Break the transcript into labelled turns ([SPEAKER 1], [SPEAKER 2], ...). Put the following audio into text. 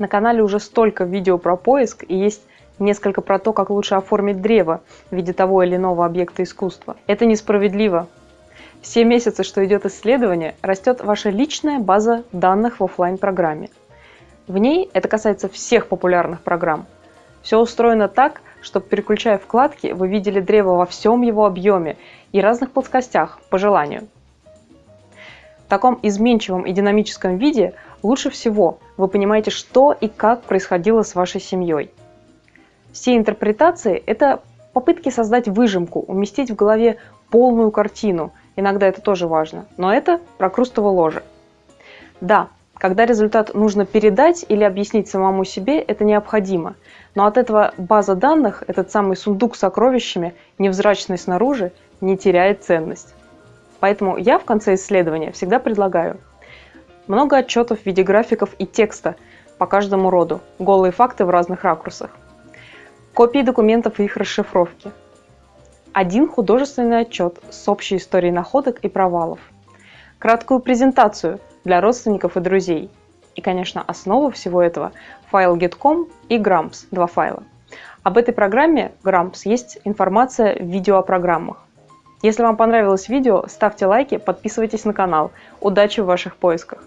[SPEAKER 1] На канале уже столько видео про поиск и есть несколько про то, как лучше оформить древо в виде того или иного объекта искусства. Это несправедливо. Все месяцы, что идет исследование, растет ваша личная база данных в офлайн программе В ней это касается всех популярных программ. Все устроено так, чтобы переключая вкладки, вы видели древо во всем его объеме и разных плоскостях по желанию. В таком изменчивом и динамическом виде лучше всего вы понимаете, что и как происходило с вашей семьей. Все интерпретации – это попытки создать выжимку, уместить в голове полную картину. Иногда это тоже важно, но это прокрустово ложе. Да, когда результат нужно передать или объяснить самому себе, это необходимо. Но от этого база данных, этот самый сундук с сокровищами, невзрачный снаружи, не теряет ценность. Поэтому я в конце исследования всегда предлагаю много отчетов в виде графиков и текста по каждому роду, голые факты в разных ракурсах, копии документов и их расшифровки, один художественный отчет с общей историей находок и провалов, краткую презентацию для родственников и друзей, и, конечно, основа всего этого – файл getcom и grams, два файла. Об этой программе grams есть информация в видео о программах. Если вам понравилось видео, ставьте лайки, подписывайтесь на канал. Удачи в ваших поисках!